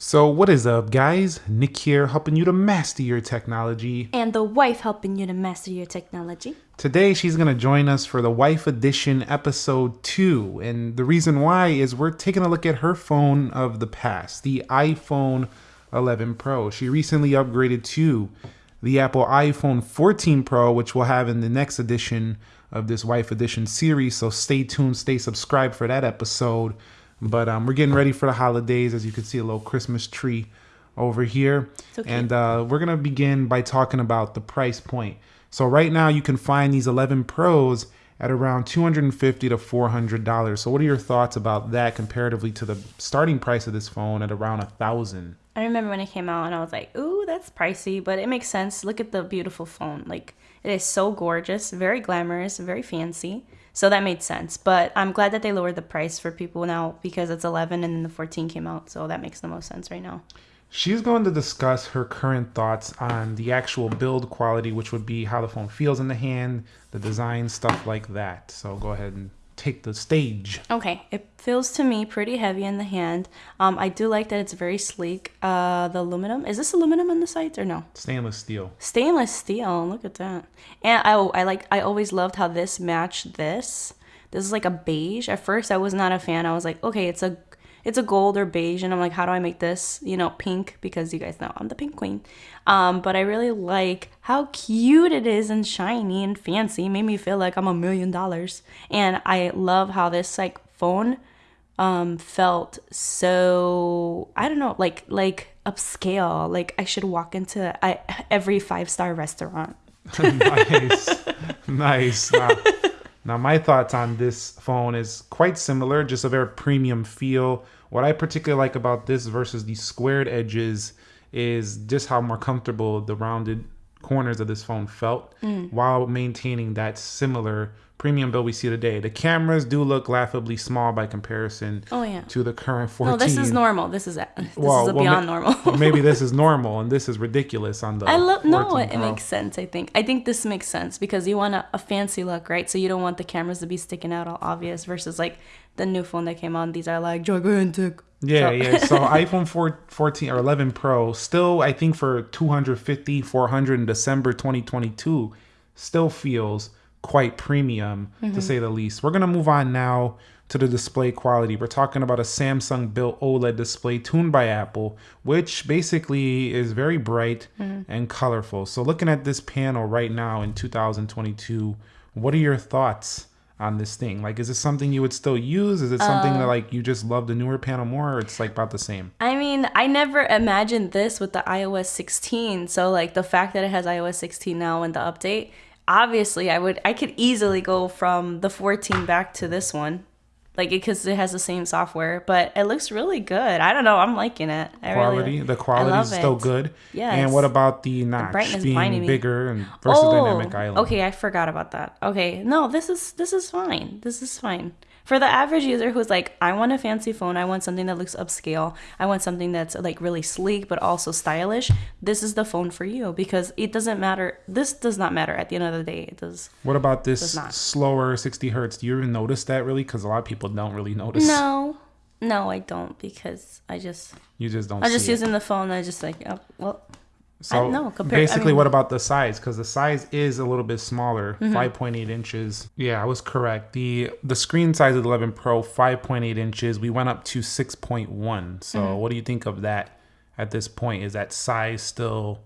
So, what is up, guys? Nick here, helping you to master your technology. And the wife helping you to master your technology. Today, she's going to join us for the Wife Edition episode 2. And the reason why is we're taking a look at her phone of the past, the iPhone 11 Pro. She recently upgraded to the Apple iPhone 14 Pro, which we'll have in the next edition of this Wife Edition series. So, stay tuned, stay subscribed for that episode. But um, we're getting ready for the holidays. As you can see, a little Christmas tree over here. Cute. and uh, we're going to begin by talking about the price point. So right now you can find these 11 Pros at around 250 to 400 dollars. So what are your thoughts about that comparatively to the starting price of this phone at around a thousand? I remember when it came out and I was like, ooh, that's pricey, but it makes sense. Look at the beautiful phone. Like, it is so gorgeous, very glamorous, very fancy. So that made sense. But I'm glad that they lowered the price for people now because it's 11 and then the 14 came out. So that makes the most sense right now. She's going to discuss her current thoughts on the actual build quality, which would be how the phone feels in the hand, the design, stuff like that. So go ahead and take the stage. Okay, it feels to me pretty heavy in the hand. Um, I do like that it's very sleek. Uh, the aluminum is this aluminum on the sides or no? Stainless steel. Stainless steel. Look at that. And I, I like. I always loved how this matched this. This is like a beige. At first, I was not a fan. I was like, okay, it's a it's a gold or beige, and I'm like, how do I make this, you know, pink? Because you guys know I'm the pink queen. Um, but I really like how cute it is and shiny and fancy. It made me feel like I'm a million dollars. And I love how this like phone um felt so I don't know, like like upscale. Like I should walk into I, every five star restaurant. nice, nice. Now, now, my thoughts on this phone is quite similar, just a very premium feel. What I particularly like about this versus the squared edges is just how more comfortable the rounded corners of this phone felt Mm. while maintaining that similar premium build we see today. The cameras do look laughably small by comparison Oh yeah. to the current 14. No, this is normal. This is this Well, is a well, beyond ma- normal. well, maybe this is normal and this is ridiculous on the I love no, 14 it, it makes sense. I think I think this makes sense because you want a, a fancy look, right? So you don't want the cameras to be sticking out all obvious versus like the new phone that came on. These are like gigantic. Yeah, So- yeah. So iPhone 4, 14 or 11 Pro still I think for 250 400 in December 2022 still feels quite premium Mm-hmm. to say the least. We're going to move on now to the display quality. We're talking about a Samsung built OLED display tuned by Apple, which basically is very bright Mm-hmm. and colorful. So looking at this panel right now in 2022, what are your thoughts? On this thing, like, is it something you would still use? Is it something Uh, that like you just love the newer panel more, or it's like about the same? I mean, I never imagined this with the iOS 16. So like the fact that it has iOS 16 now and the update, obviously I would I could easily go from the 14 back to this one. Like because it has the same software, but it looks really good. I don't know, I'm liking it. I Quality, really, the quality is still good. Yeah. And what about the notch brightness being bigger and versus dynamic oh, island? Oh, Okay, I forgot about that. Okay, no, this is this is fine. This is fine for the average user who's like, I want a fancy phone. I want something that looks upscale. I want something that's like really sleek but also stylish. This is the phone for you because it doesn't matter. This does not matter at the end of the day. It does. What about this slower 60 hertz? Do you even notice that really? Because a lot of people don't really notice. No, no, I don't because I just You just don't. I'm just it. using the phone. I just like, oh, well, So no, compare- I basically, mean- what about the size? Because the size is a little bit smaller, Mm-hmm. 5.8 inches. Yeah, I was correct. the The screen size of the 11 Pro, 5.8 inches. We went up to 6.1. So, Mm-hmm. what do you think of that at this point? Is that size still?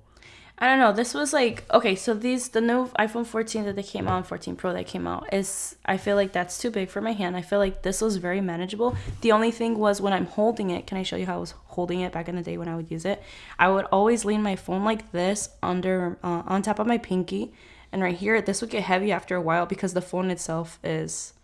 I don't know. This was like okay. So these the new iPhone 14 that they came out, 14 Pro that came out is I feel like that's too big for my hand. I feel like this was very manageable. The only thing was when I'm holding it. Can I show you how I was holding it back in the day when I would use it? I would always lean my phone like this under uh, on top of my pinky, and right here this would get heavy after a while because the phone itself is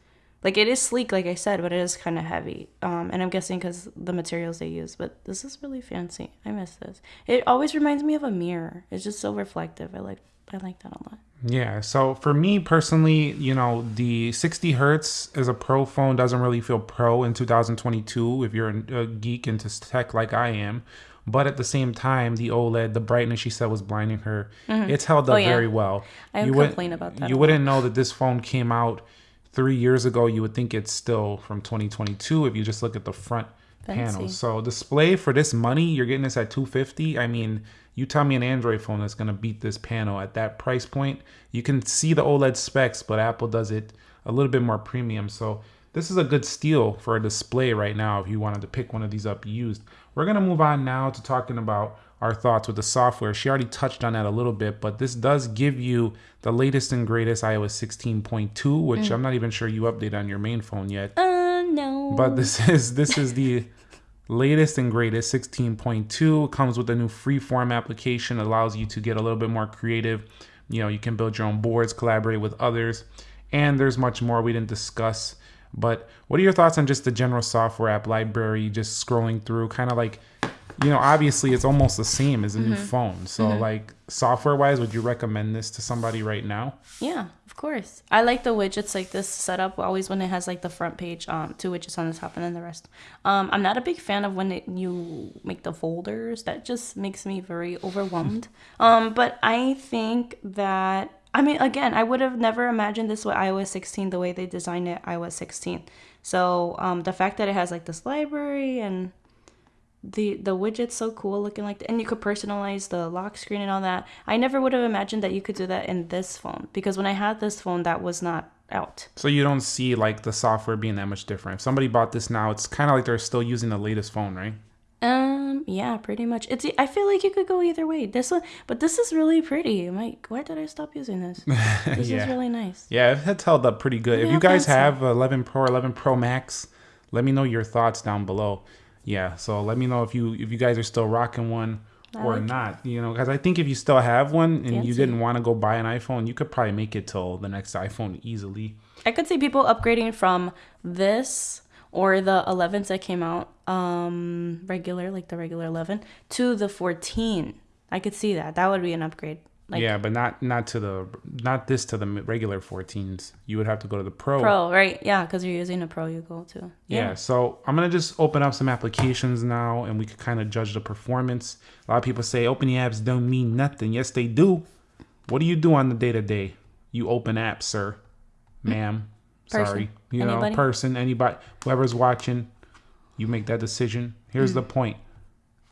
like it is sleek, like I said, but it is kind of heavy. Um, and I'm guessing because the materials they use. But this is really fancy. I miss this. It always reminds me of a mirror. It's just so reflective. I like I like that a lot. Yeah. So for me personally, you know, the 60 hertz as a pro phone doesn't really feel pro in 2022 if you're a geek into tech like I am. But at the same time, the OLED, the brightness she said was blinding her. It's held up Oh, yeah. very well. I You complain about that You wouldn't know that this phone came out three years ago. You would think it's still from 2022 if you just look at the front Fancy. panels. So display for this money, you're getting this at 250. I mean, you tell me an Android phone that's gonna beat this panel at that price point. You can see the OLED specs, but Apple does it a little bit more premium. So this is a good steal for a display right now if you wanted to pick one of these up used. We're gonna move on now to talking about our thoughts with the software. She already touched on that a little bit, but this does give you the latest and greatest iOS 16.2, which I'm not even sure you update on your main phone yet. Uh, no. But this is this is the latest and greatest 16.2 It comes with a new freeform application allows you to get a little bit more creative you know you can build your own boards collaborate with others and there's much more we didn't discuss but what are your thoughts on just the general software app library just scrolling through kind of like you know obviously it's almost the same as a new phone so like software wise would you recommend this to somebody right now Yeah, of course. I like the widgets like this setup always when it has like the front page, um, two widgets on the top and then the rest. Um, I'm not a big fan of when it, you make the folders. That just makes me very overwhelmed. um, but I think that I mean, again, I would have never imagined this with iOS 16 the way they designed it iOS 16. So um, the fact that it has like this library and the the widget's so cool looking like and you could personalize the lock screen and all that. I never would have imagined that you could do that in this phone because when i had this phone that was not out. So you don't see like the software being that much different. If somebody bought this now it's kind of like they're still using the latest phone right? Um yeah pretty much. It's i feel like you could go either way. This one but this is really pretty. I'm like why did i stop using this? This Yeah. is really nice. Yeah, it's held up pretty good. if you guys have 11 Pro or 11 Pro Max, let me know your thoughts down below. Yeah, so let me know if you if you guys are still rocking one I or like it. not. You know, because I think if you still have one and you didn't want to go buy an iPhone, you could probably make it till the next iPhone easily. i could see people upgrading from this or the 11s that came out um regular like the regular 11 to the 14 i could see that that would be an upgrade like yeah, but not not to the not this to the regular 14s. You would have to go to the Pro. Pro, right? Yeah, because you're using a Pro, you go to. Yeah. so I'm gonna just open up some applications now, and we could kind of judge the performance. A lot of people say open the apps don't mean nothing. Yes, they do. What do you do on the day to day? You open apps, sir, ma'am. Person. Sorry, you Anybody? know, person, anybody, whoever's watching, you make that decision. Here's Hmm. the point: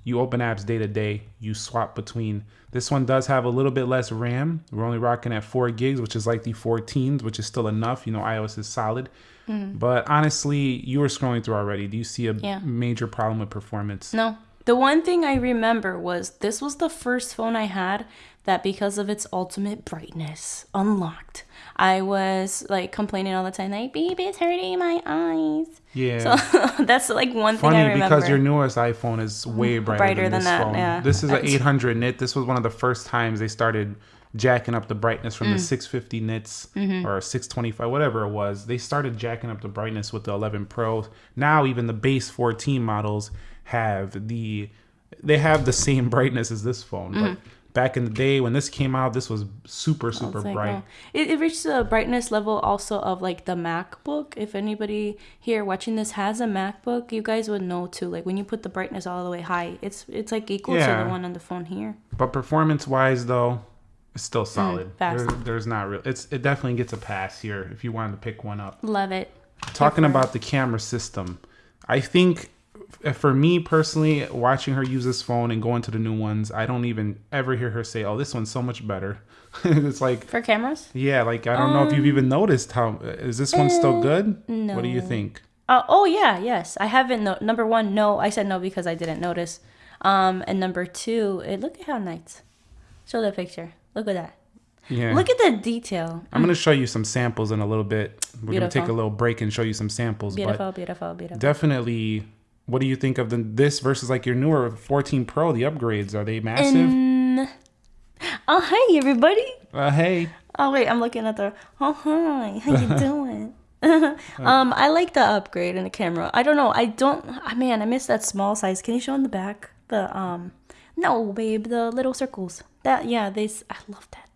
you open apps day to day. You swap between. This one does have a little bit less RAM. We're only rocking at four gigs, which is like the 14s, which is still enough. You know, iOS is solid. Mm. But honestly, you were scrolling through already. Do you see a. Yeah. major problem with performance? No. The one thing I remember was this was the first phone I had that because of its ultimate brightness unlocked. I was like complaining all the time, like, baby, it's hurting my eyes. Yeah. So that's like one thing I Funny remember. because your newest iPhone is way brighter, Brighter than, than this that, phone. yeah. This is an 800 nit. This was one of the first times they started jacking up the brightness Mm. from the 650 nits Mm-hmm. or 625, whatever it was. They started jacking up the brightness with the 11 Pro. Now even the base 14 models have the they have the same brightness as this phone, but back in the day when this came out, this was super super It's like, bright. oh. It, it reached the brightness level also of like the MacBook. If anybody here watching this has a MacBook, you guys would know too. Like when you put the brightness all the way high, it's it's like equal to the one on the phone here. But performance wise, though, it's still solid. Mm. There- there's not real. It's it definitely gets a pass here if you wanted to pick one up. Love it. Talking about the camera system, I think for me personally, watching her use this phone and going to the new ones, I don't even ever hear her say, "Oh, this one's so much better." it's like, For cameras? yeah, like I don't know if you've even noticed how is this one still good? What do you think? Uh, oh yeah, yes. I haven't. No, number one, no. I said no because I didn't notice. Um, and number two, it, look at how nice. Show the picture. Look at that. Yeah. Look at the detail. I'm gonna show you some samples in a little bit. We're gonna take a little break and show you some samples. But Beautiful, beautiful, beautiful. definitely what do you think of the this versus like your newer 14 pro the upgrades are they massive oh hey everybody. uh, hey Oh wait, I'm looking at the. Oh hi, how you doing? um, I like the upgrade in the camera. I don't know. I don't. ah, man, I miss that small size. Can you show in the back the um? No, babe, the little circles. That yeah, they. I love that.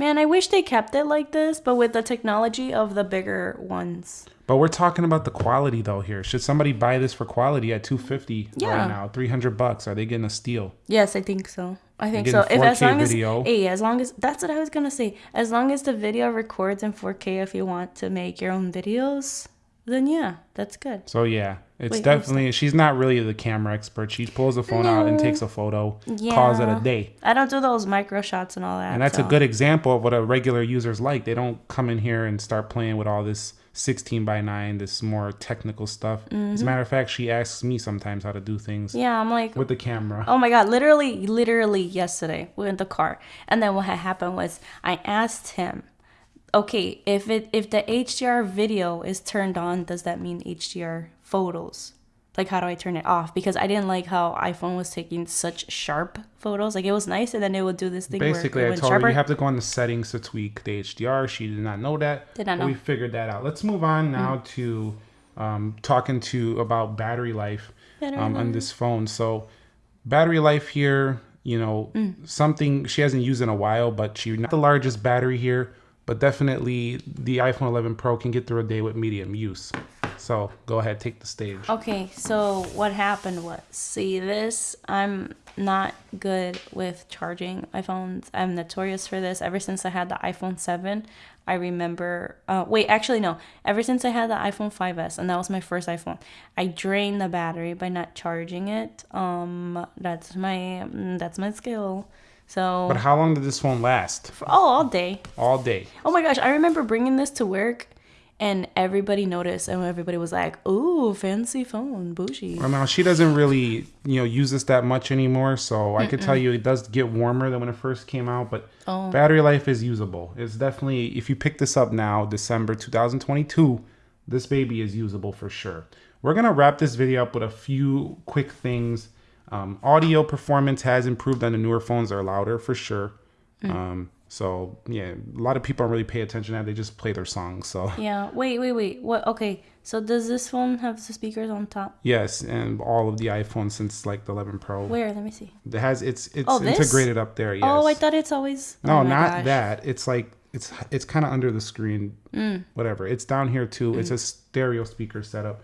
Man, I wish they kept it like this, but with the technology of the bigger ones. but we're talking about the quality though here should somebody buy this for quality at 250 Yeah. right now 300 bucks are they getting a steal Yes, I think so. I think so. If as long video. as hey, as long as that's what I was gonna say. As long as the video records in 4K, if you want to make your own videos, then yeah, that's good. So yeah, it's Wait, definitely she's not really the camera expert. She pulls the phone out and takes a photo, calls it a day. I don't do those micro shots and all that. And that's a good example of what a regular user's like. They don't come in here and start playing with all this 16 by 9, this more technical stuff. As a matter of fact, she asks me sometimes how to do things Mm-hmm. Yeah, I'm like, with the camera. Oh my god, literally, literally yesterday we are in the car. And then what had happened was I asked him, okay, if it if the HDR video is turned on, does that mean HDR photos? Like how do I turn it off? Because I didn't like how iPhone was taking such sharp photos. Like it was nice and then it would do this thing Basically, where it I told sharper. her you have to go on the settings to tweak the HDR. She did not know that. Did not know. We figured that out. Let's move on now to um, talking to about battery life Battery um, on this phone. So, battery life here, you know, Mm. something she hasn't used in a while, but she not the largest battery here, but definitely the iPhone 11 Pro can get through a day with medium use. So go ahead, take the stage. Okay, so what happened was, see this, I'm not good with charging iPhones. I'm notorious for this. Ever since I had the iPhone 7, I remember, uh, wait, actually, no. Ever since I had the iPhone 5S, and that was my first iPhone, I drained the battery by not charging it. Um, that's my, mm, that's my skill. So, But how long did this phone last? for, oh, all day. All day. Oh my gosh, I remember bringing this to work. And everybody noticed, and everybody was like, "Ooh, fancy phone, bougie." Well, now she doesn't really, you know, use this that much anymore. So I could tell you it does get warmer than when it first came out, but Oh. battery life is usable. It's definitely if you pick this up now, December 2022, this baby is usable for sure. We're gonna wrap this video up with a few quick things. Um, audio performance has improved on the newer phones; they're louder for sure. Um, so yeah, a lot of people don't really pay attention to that; they just play their songs. So Yeah. Wait, wait, wait. What? Okay. So does this phone have the speakers on top? yes, and all of the iPhones since like the 11 Pro. Where? Let me see. It has it's it's Oh, integrated up there. Yes. Oh, I thought it's always. no, oh not gosh. that. It's like it's it's kind of under the screen. Mm. Whatever. It's down here too. It's a stereo speaker setup.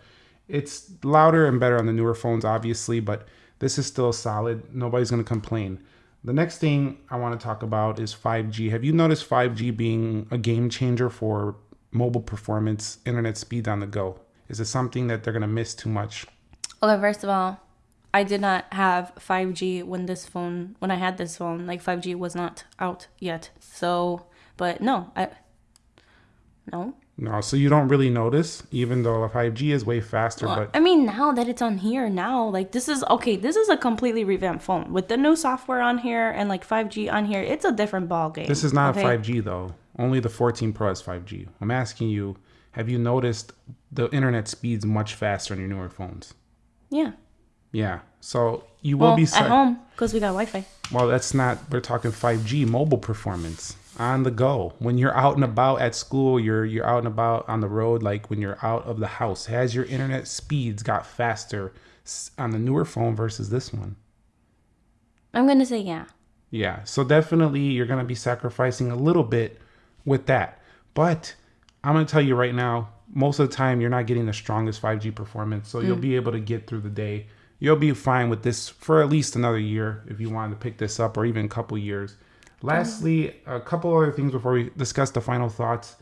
It's louder and better on the newer phones, obviously, but this is still solid. Nobody's gonna complain. The next thing I want to talk about is 5G. Have you noticed 5G being a game changer for mobile performance, internet speed on the go? Is it something that they're gonna miss too much? Okay, first of all, I did not have 5G when this phone when I had this phone. Like 5G was not out yet. So, but no, I no. No, so you don't really notice, even though 5G is way faster, but I mean, now that it's on here, now like this is okay. This is a completely revamped phone with the new software on here and like 5G on here. It's a different ball game. This is not okay? 5G though. Only the 14 Pro has 5G. I'm asking you, have you noticed the internet speeds much faster on your newer phones? Yeah. Yeah. So you will Well, be at home because we got Wi-Fi. Well, that's not. We're talking 5G mobile performance on the go. When you're out and about at school, you're you're out and about on the road. Like when you're out of the house, has your internet speeds got faster on the newer phone versus this one? I'm gonna say yeah. Yeah, so definitely you're going to be sacrificing a little bit with that. But I'm going to tell you right now, most of the time you're not getting the strongest 5G performance, so you'll mm. be able to get through the day. You'll be fine with this for at least another year if you wanted to pick this up or even a couple years. Lastly, a couple other things before we discuss the final thoughts.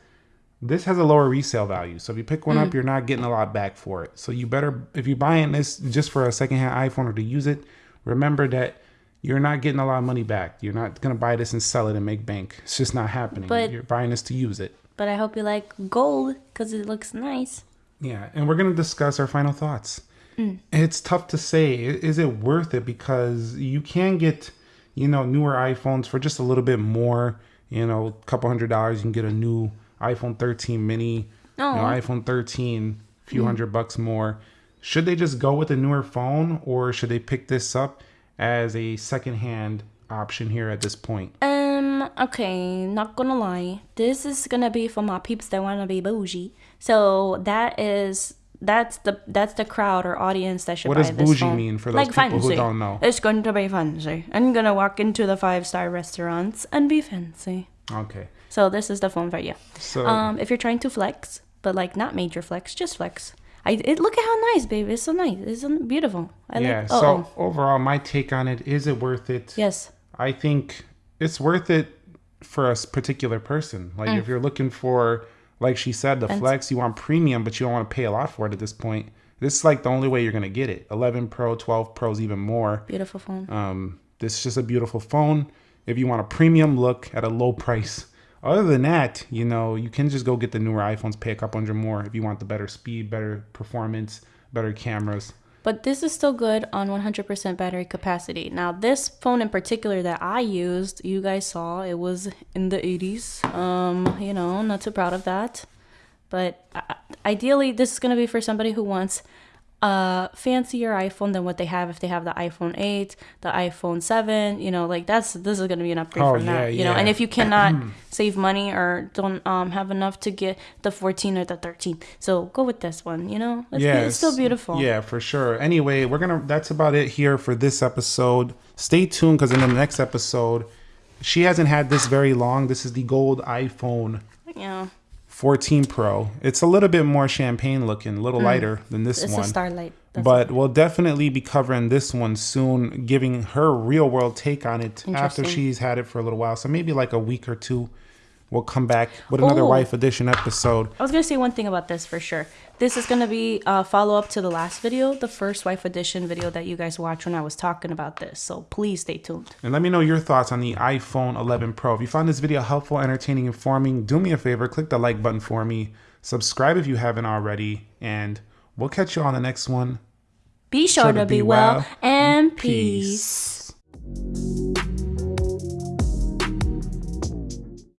This has a lower resale value. So if you pick one up, mm. you're not getting a lot back for it. So you better if you're buying this just for a secondhand iPhone or to use it, remember that you're not getting a lot of money back. You're not gonna buy this and sell it and make bank. It's just not happening. But- you're buying this to use it. But I hope you like gold because it looks nice. Yeah, and we're gonna discuss our final thoughts. Mm. It's tough to say. Is it worth it? Because you can get, you know, newer iPhones for just a little bit more. You know, a couple hundred dollars, you can get a new iPhone 13 mini, No. you know, iPhone 13, a few hundred bucks more. Should they just go with a newer phone, or should they pick this up as a secondhand option here at this point? Um, okay, not gonna lie. This is gonna be for my peeps that wanna be bougie. So that is that's the that's the crowd or audience that should What buy does this bougie phone. mean for those people who don't know? It's going to be fancy. I'm gonna walk into the five star restaurants and be fancy. Okay, So this is the phone for you. so Um, if you're trying to flex, but like not major flex, just flex. I it look at how nice, baby. It's so nice. It's beautiful. I yeah. like. so Oh, overall, my take on it is it worth it? yes. I think it's worth it for a particular person. Like Mm. if you're looking for like she said, the And- Flex, you want premium, but you don't want to pay a lot for it at this point. This is like the only way you're gonna get it. 11 Pro, 12 Pro's even more. Beautiful phone. Um, this is just a beautiful phone. If you want a premium look at a low price. Other than that, you know, you can just go get the newer iPhones, pay a couple hundred more if you want the better speed, better performance, better cameras. But this is still good on 100% battery capacity. Now, this phone in particular that I used, you guys saw, it was in the 80s. Um, you know, not too proud of that. But uh, ideally, this is going to be for somebody who wants a fancier iPhone than what they have if they have the iPhone 8, the iPhone 7, you know, like that's this is going to be an upgrade Oh, from yeah, that, you know. And if you cannot save money or don't um have enough to get the 14 or the 13, so go with this one, you know. It's, Yeah, it's still beautiful. Yeah, for sure. Anyway, we're gonna. That's about it here for this episode. Stay tuned because in the next episode, she hasn't had this very long. This is the gold iPhone Yeah. 14 Pro. It's a little bit more champagne looking, a little lighter than this Mm. It's one. a starlight. That's but we'll definitely be covering this one soon, giving her real world take on it after she's had it for a little while. So maybe like a week or two, we'll come back with another Oh. wife edition episode. I was gonna say one thing about this for sure. This is gonna be a follow up to the last video, the first wife edition video that you guys watched when I was talking about this. So please stay tuned. And let me know your thoughts on the iPhone 11 Pro. If you found this video helpful, entertaining, informing, do me a favor, click the like button for me. Subscribe if you haven't already, and we'll catch you on the next one. Be sure, to be well and peace. peace.